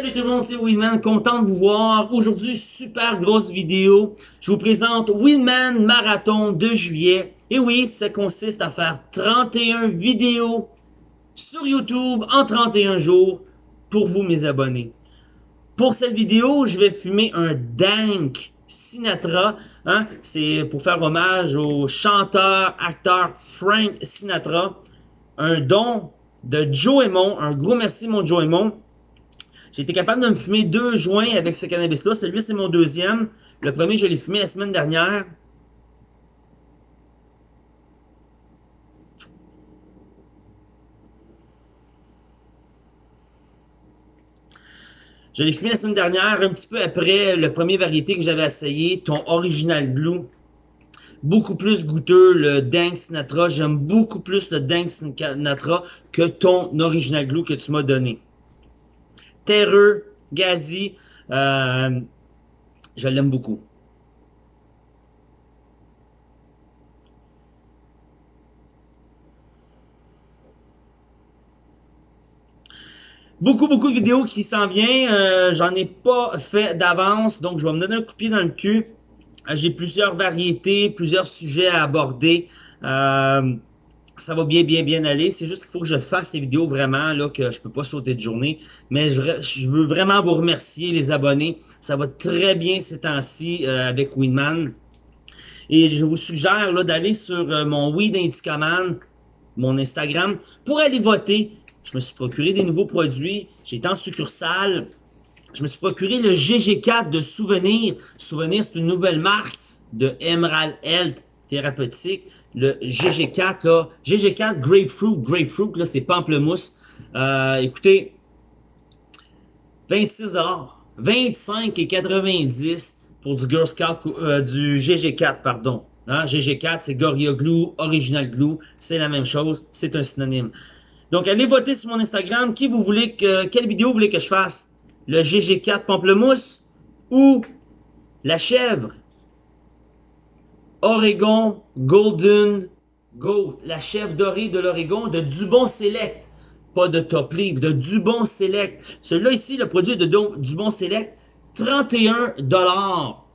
Salut tout le monde, c'est Winman, content de vous voir. Aujourd'hui, super grosse vidéo. Je vous présente Winman Marathon de juillet. Et oui, ça consiste à faire 31 vidéos sur YouTube en 31 jours pour vous mes abonnés. Pour cette vidéo, je vais fumer un Dank Sinatra. Hein? C'est pour faire hommage au chanteur, acteur Frank Sinatra. Un don de Joe Aymon. Un gros merci mon Joe Aymon. J'ai été capable de me fumer deux joints avec ce cannabis-là. Celui, c'est mon deuxième. Le premier, je l'ai fumé la semaine dernière. Je l'ai fumé la semaine dernière, un petit peu après le premier variété que j'avais essayé, ton Original Glue. Beaucoup plus goûteux, le Dank Sinatra. J'aime beaucoup plus le Dank Sinatra que ton Original Glue que tu m'as donné terreux, Gazi. Euh, je l'aime beaucoup. Beaucoup, beaucoup de vidéos qui s'en viennent. Euh, J'en ai pas fait d'avance, donc je vais me donner un coup de pied dans le cul. J'ai plusieurs variétés, plusieurs sujets à aborder. Euh, ça va bien, bien, bien aller. C'est juste qu'il faut que je fasse ces vidéos vraiment, là, que je peux pas sauter de journée. Mais je, veux vraiment vous remercier, les abonnés. Ça va très bien ces temps-ci euh, avec Winman. Et je vous suggère là d'aller sur euh, mon Weed Indicaman, mon Instagram, pour aller voter. Je me suis procuré des nouveaux produits. Été en succursale. Je me suis procuré le GG4 de Souvenir. Souvenir, c'est une nouvelle marque de Emerald Health thérapeutique le GG4, là, GG4 Grapefruit, Grapefruit, là, c'est pamplemousse. Euh, écoutez, 26 25,90 pour du Girl Scout, euh, du GG4, pardon. Hein, GG4, c'est Gorilla Glue, Original Glue, c'est la même chose, c'est un synonyme. Donc, allez voter sur mon Instagram, qui vous voulez que, quelle vidéo vous voulez que je fasse? Le GG4 pamplemousse ou la chèvre? Oregon Golden Goat, la chef dorée de l'Oregon de Dubon Select. Pas de Top Leaf, de Dubon Select. Celui-là ici, le produit de Dubon Select, 31 dollars.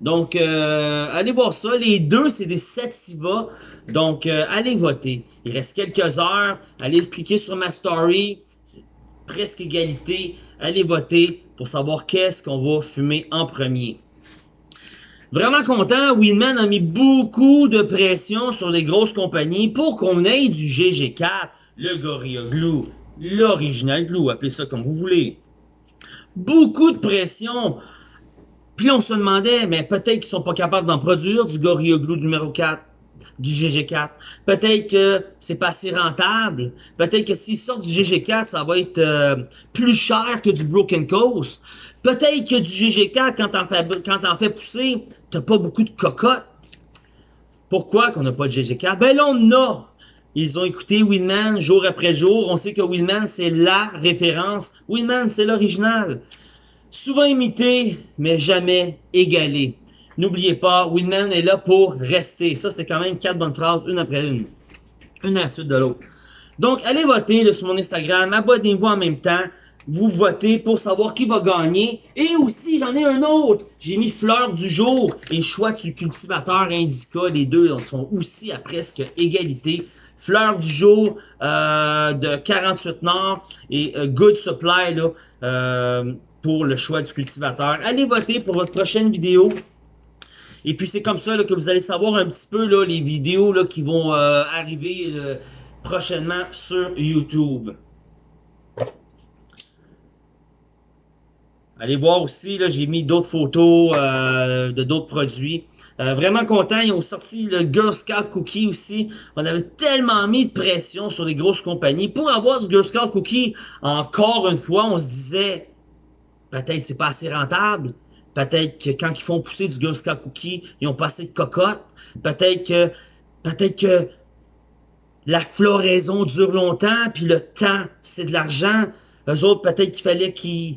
Donc, euh, allez voir ça. Les deux, c'est des Sativa. Donc, euh, allez voter. Il reste quelques heures. Allez cliquer sur ma story. C'est presque égalité. Allez voter pour savoir qu'est-ce qu'on va fumer en premier. Vraiment content, Winman a mis beaucoup de pression sur les grosses compagnies pour qu'on ait du GG4, le Gorilla Glue, l'Original Glue, appelez ça comme vous voulez. Beaucoup de pression. Puis on se demandait, mais peut-être qu'ils sont pas capables d'en produire du Gorilla Glue numéro 4, du GG4. Peut-être que c'est pas assez rentable. Peut-être que s'ils sortent du GG4, ça va être euh, plus cher que du Broken Coast. Peut-être que du GG4, quand t'en fais, pousser, t'as pas beaucoup de cocottes. Pourquoi qu'on n'a pas de GG4? Ben là, on a. Ils ont écouté Winman jour après jour. On sait que Winman, c'est la référence. Winman, c'est l'original. Souvent imité, mais jamais égalé. N'oubliez pas, Winman est là pour rester. Ça, c'est quand même quatre bonnes phrases, une après une. Une à la suite de l'autre. Donc, allez voter sur mon Instagram. Abonnez-vous en même temps vous votez pour savoir qui va gagner. Et aussi, j'en ai un autre. J'ai mis fleur du jour et choix du cultivateur indica. Les deux sont aussi à presque égalité. Fleur du jour euh, de 48 Nord et euh, Good Supply là, euh, pour le choix du cultivateur. Allez voter pour votre prochaine vidéo. Et puis c'est comme ça que vous allez savoir un petit peu les vidéos qui vont arriver prochainement sur YouTube. Allez voir aussi, j'ai mis d'autres photos euh, de d'autres produits. Euh, vraiment content, ils ont sorti le Girl Scout Cookie aussi. On avait tellement mis de pression sur les grosses compagnies. Pour avoir du Girl Scout Cookie, encore une fois, on se disait, peut-être c'est pas assez rentable. Peut-être que quand ils font pousser du Girl Scout Cookie, ils ont pas assez de cocotte. Peut-être que, peut-être que la floraison dure longtemps, puis le temps, c'est de l'argent. Eux autres, peut-être qu'il fallait qu'ils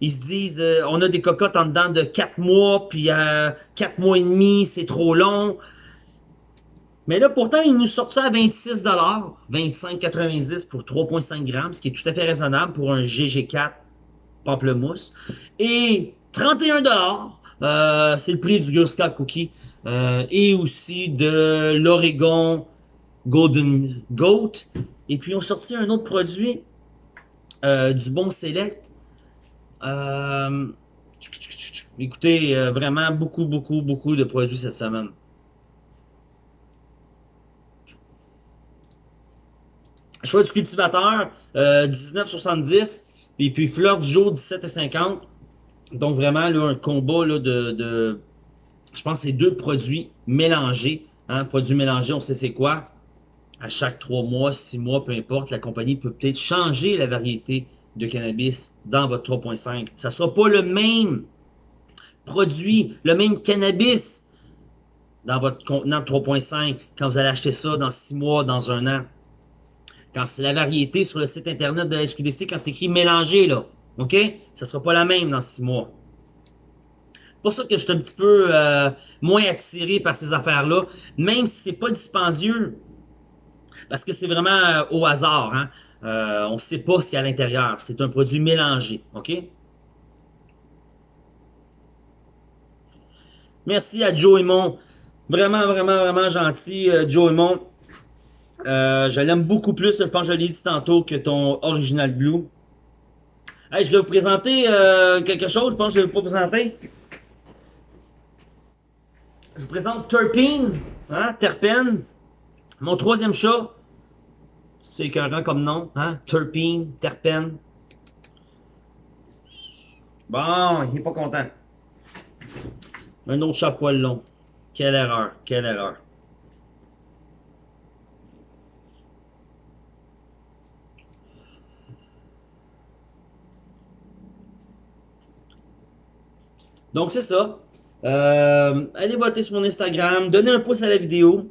ils se disent, euh, on a des cocottes en dedans de 4 mois, puis euh, 4 mois et demi, c'est trop long. Mais là, pourtant, ils nous sortent ça à 26 25,90 pour 3,5 grammes, ce qui est tout à fait raisonnable pour un GG4 pamplemousse. Et 31 dollars, c'est le prix du Scout Cookie. et aussi de l'Oregon Golden Goat. Et puis, on sorti un autre produit du Bon Select. écoutez, vraiment beaucoup, beaucoup, beaucoup de produits cette semaine. Choix du cultivateur, 19,70. Et puis fleur du jour, 17,50. Donc vraiment, un combat de, de, Je pense que c'est deux produits mélangés. Hein, produits mélangés, on sait c'est quoi. À chaque trois mois, six mois, peu importe, la compagnie peut peut-être changer la variété de cannabis dans votre 3.5. Ça ne soit pas le même produit, le même cannabis dans votre contenant de 3.5 quand vous allez acheter ça dans six mois, dans un an. Quand c'est la variété sur le site internet de la SQDC, quand c'est écrit mélangé, là, OK? Ça sera pas la même dans six mois. C'est pour ça que je suis un petit peu euh, moins attiré par ces affaires-là, même si c'est pas dispendieux, parce que c'est vraiment euh, au hasard. Hein? Euh, on ne sait pas ce qu'il y a à l'intérieur. C'est un produit mélangé, OK? Merci à Joe Mon. Vraiment, vraiment, vraiment gentil, Joe Mon. Euh, je l'aime beaucoup plus, je pense je l'ai dit tantôt, que ton Original Blue. Hey, je vais vous présenter euh, quelque chose, je pense que je vais vous présenter. Je vous présente Terpene, hein, Terpène. Mon troisième chat. C'est écœurant comme nom, hein, Terpene, Terpène. Bon, il est pas content. Un autre chat poil long. Quelle erreur, quelle erreur. Donc, c'est ça. Euh, allez voter sur mon Instagram. Donnez un pouce à la vidéo.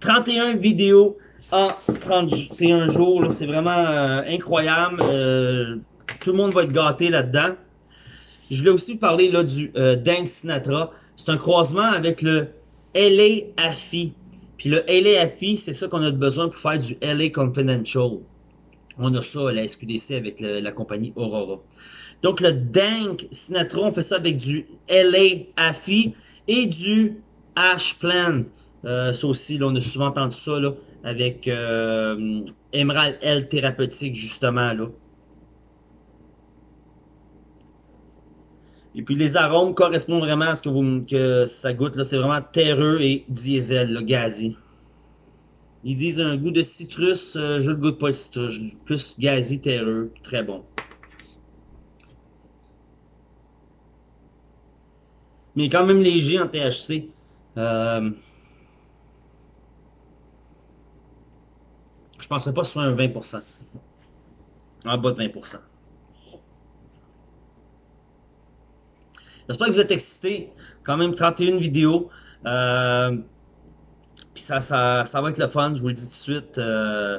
31 vidéos en 31 jours. C'est vraiment euh, incroyable. Euh, tout le monde va être gâté là-dedans. Je voulais aussi parler là, du Dank Sinatra. C'est un croisement avec le LA AFI. Puis le LA AFI, c'est ça qu'on a besoin pour faire du LA Confidential. On a ça à la SQDC avec la compagnie Aurora. Donc le Dank Sinatra, on fait ça avec du LA Afi et du Ash Plant. Euh, ça aussi, là, on a souvent entendu ça avec euh, Emerald L thérapeutique, justement. Là. Et puis les arômes correspondent vraiment à ce que, vous, que ça goûte. C'est vraiment terreux et diesel, là, gazi. Ils disent un goût de citrus, euh, je le goûte pas le citrus, plus gazi, terreux, très bon. Mais quand même léger en THC. Euh, je pensais pas soit un 20%. En bas de 20%. J'espère que vous êtes excités. Quand même 31 vidéos. Euh, puis ça, ça, ça, va être le fun, je vous le dis tout de suite. Euh,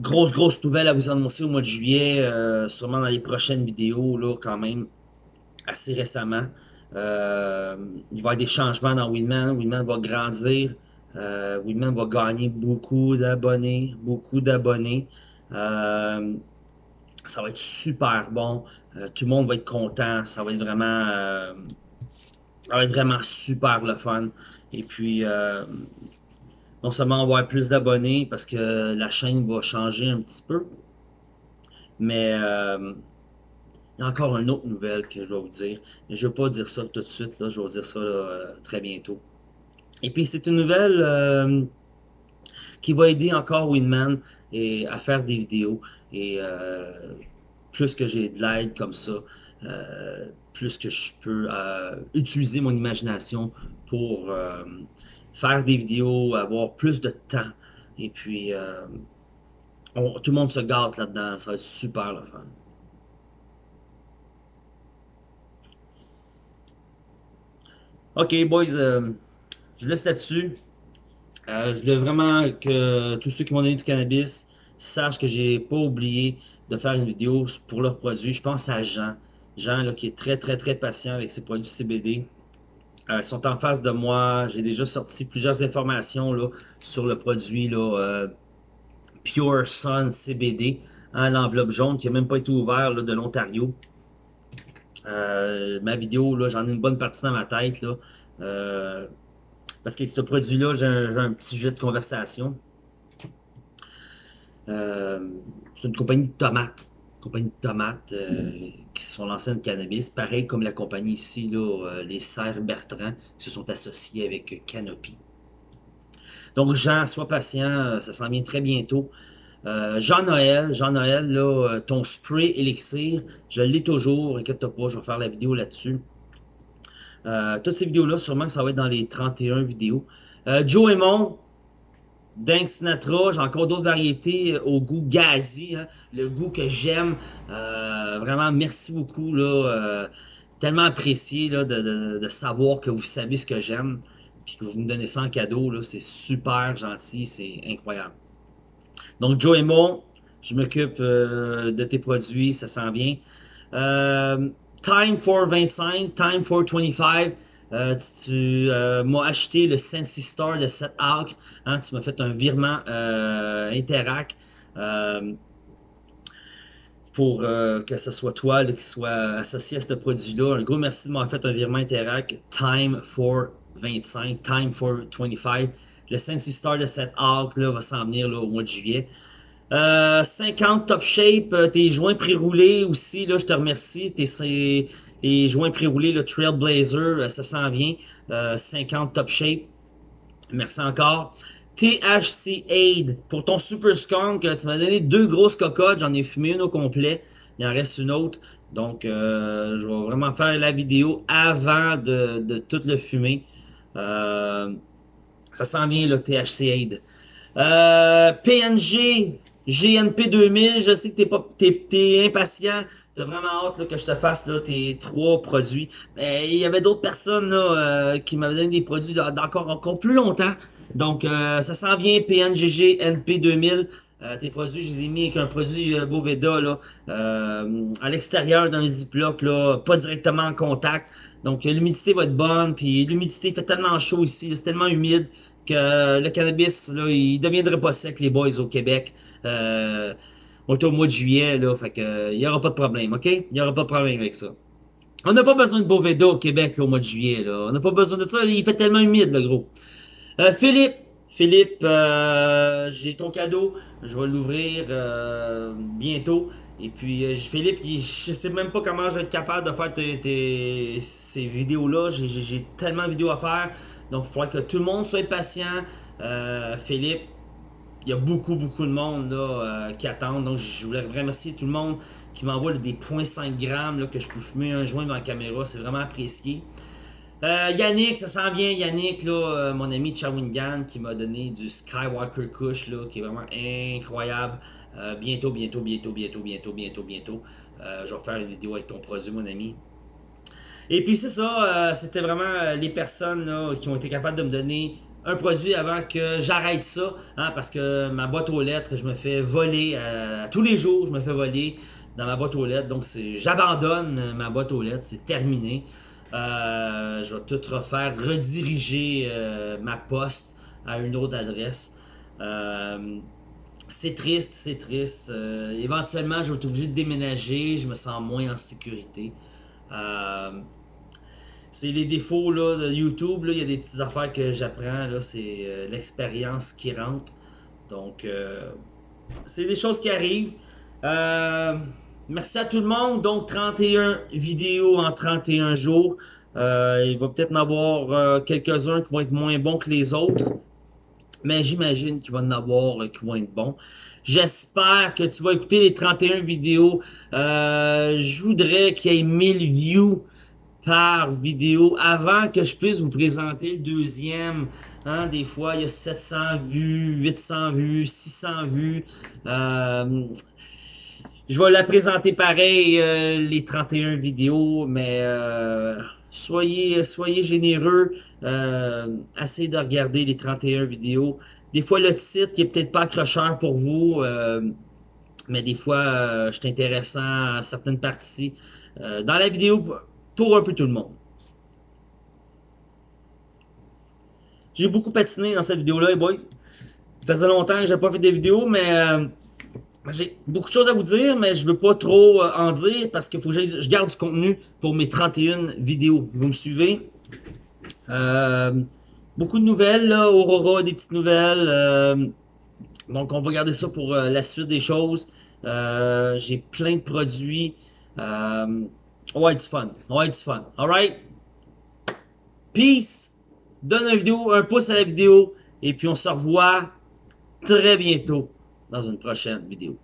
grosse, grosse nouvelle à vous annoncer au mois de juillet. Euh, sûrement dans les prochaines vidéos, là, quand même assez récemment. Euh, il va y avoir des changements dans Winman. Winman va grandir. Euh, Winman va gagner beaucoup d'abonnés. Beaucoup d'abonnés. Euh, ça va être super bon. Euh, tout le monde va être content. Ça va être vraiment, ça va être vraiment super le fun. Et puis, non seulement on va avoir plus d'abonnés parce que la chaîne va changer un petit peu, mais il y a encore une autre nouvelle que je vais vous dire. Mais je ne vais pas dire ça tout de suite, je vais vous dire ça euh, très bientôt. Et puis c'est une nouvelle euh, qui va aider encore Winman à faire des vidéos. Et euh, plus que j'ai de l'aide comme ça, plus que je peux utiliser mon imagination pour faire des vidéos, avoir plus de temps. Et puis tout le monde se gâte là-dedans, ça va être super le fun. Ok, boys, euh, je laisse là-dessus. Euh, je voulais vraiment que tous ceux qui m'ont donné du cannabis sachent que j'ai pas oublié de faire une vidéo pour leurs produits. Je pense à Jean. Jean là, qui est très très très patient avec ses produits CBD. Euh, ils sont en face de moi. J'ai déjà sorti plusieurs informations là, sur le produit là, Pure Sun CBD. Hein, L'enveloppe jaune qui n'a même pas été ouverte de l'Ontario. Euh, ma vidéo, là, j'en ai une bonne partie dans ma tête. Là, euh, parce qu'avec ce produit-là, j'ai un, petit jeu de conversation. Euh, c'est une compagnie de tomates. compagnie de tomates qui se sont lancées dans le cannabis. Pareil comme la compagnie ici, là, les Serres Bertrand, qui se sont associés avec Canopy. Donc, Jean, sois patient, ça s'en vient très bientôt. Euh, Jean-Noël, Jean-Noël, euh, ton spray élixir, je l'ai toujours, inquiète-toi pas, je vais faire la vidéo là-dessus. Euh, toutes ces vidéos-là, sûrement que ça va être dans les 31 vidéos. Joe Aymon, Dank Sinatra, j'ai encore d'autres variétés au goût gazi, hein, le goût que j'aime. vraiment, merci beaucoup, tellement apprécié de, de, savoir que vous savez ce que j'aime, puis que vous me donnez ça en cadeau, c'est super gentil, c'est incroyable. Donc, Joe Mo, je m'occupe euh, de tes produits, ça s'en vient. Euh, Time for 25, Time for 25. Euh, tu m'as acheté le Sensi Star de 7 Arc. Hein, tu m'as fait un virement Interac pour que ce soit toi qui soit associé à ce produit-là. Un gros merci de m'avoir fait un virement Interac. Time for 25, Time for 25. Le Sensi Star de cette arc là, va s'en venir là, au mois de juillet. 50 euh, top shape, euh, tes joints pré-roulés aussi, là, je te remercie. Tes, les joints pré-roulés, le Trailblazer, euh, ça s'en vient. 50 top shape. Merci encore. THC Aid pour ton Super Skunk. Tu m'as donné deux grosses cocottes. J'en ai fumé une au complet. Il en reste une autre. Donc, je vais vraiment faire la vidéo avant de, de tout le fumer. Euh, ça s'en vient, le THC Aid. Euh, PNG, GNP 2000, je sais que t'es pas, t'es, impatient. T'as vraiment hâte que je te fasse là, tes trois produits. Mais il y avait d'autres personnes là, euh, qui m'avaient donné des produits d'encore encore plus longtemps. Donc, euh, ça s'en vient, PNGG, NP 2000. tes produits, je les ai mis avec un produit Boveda là, à l'extérieur d'un ziploc, là, pas directement en contact. Donc l'humidité va être bonne, puis l'humidité fait tellement chaud ici, c'est tellement humide que le cannabis, là, il deviendrait pas sec, les boys au Québec. Euh, on est au mois de juillet, là, fait que il y aura pas de problème, ok? Il y aura pas de problème avec ça. On n'a pas besoin de Boveda au Québec au mois de juillet, là. On n'a pas besoin de ça, il fait tellement humide, le gros. Euh, Philippe, Philippe, euh, j'ai ton cadeau, je vais l'ouvrir euh, bientôt. Et puis, euh, Philippe, je sais même pas comment je vais être capable de faire ces vidéos-là. J'ai tellement de vidéos à faire. Donc, il faudrait que tout le monde soit patient. Euh, Philippe, il y a beaucoup, beaucoup de monde euh, qui attend. Donc, je voulais remercier tout le monde qui m'envoie des 0.5 grammes que je peux fumer un joint dans la caméra. C'est vraiment apprécié. Yannick, ça sent bien. Yannick, là, mon ami Chawingan, qui m'a donné du Skywalker Kush, là, qui est vraiment incroyable. Euh, bientôt, bientôt, bientôt, bientôt, bientôt, bientôt, bientôt. Euh, je vais faire une vidéo avec ton produit, mon ami. Et puis c'est ça, euh, c'était vraiment les personnes qui ont été capables de me donner un produit avant que j'arrête ça, hein, parce que ma boîte aux lettres, je me fais voler tous les jours, je me fais voler dans ma boîte aux lettres, donc j'abandonne ma boîte aux lettres, c'est terminé. je vais tout refaire, rediriger ma poste à une autre adresse c'est triste, c'est triste. Euh, éventuellement, je vais être obligé de déménager, je me sens moins en sécurité. Euh, c'est les défauts là, de YouTube, il y a des petites affaires que j'apprends, c'est euh, l'expérience qui rentre. Donc, c'est des choses qui arrivent. merci à tout le monde. Donc, 31 vidéos en 31 jours. il va peut-être en avoir quelques-uns qui vont être moins bons que les autres mais j'imagine qu'il va en avoir euh, qui vont être bons. J'espère que tu vas écouter les 31 vidéos. Euh, je voudrais qu'il y ait 1000 views par vidéo avant que je puisse vous présenter le deuxième. Hein, des fois, il y a 700 vues, 800 vues, 600 vues. Euh, je vais la présenter pareil, les 31 vidéos, mais soyez, soyez généreux. Euh, essayez de regarder les 31 vidéos. Des fois, le titre qui est peut-être pas accrocheur pour vous, euh, mais des fois, euh, je suis intéressant à certaines parties. Euh, dans la vidéo, pour un peu tout le monde. J'ai beaucoup patiné dans cette vidéo-là, les boys. Ça faisait longtemps que j'ai pas fait des vidéos, mais j'ai beaucoup de choses à vous dire, mais je veux pas trop euh, en dire parce qu'il faut que je garde du contenu pour mes 31 vidéos. Vous me suivez? Euh, beaucoup de nouvelles, là. Aurora, des petites nouvelles. Euh, donc, on va garder ça pour la suite des choses. j'ai plein de produits. On va être fun. On va fun. Alright? Peace! Donne vidéo, un pouce à la vidéo. Et puis, on se revoit très bientôt dans une prochaine vidéo.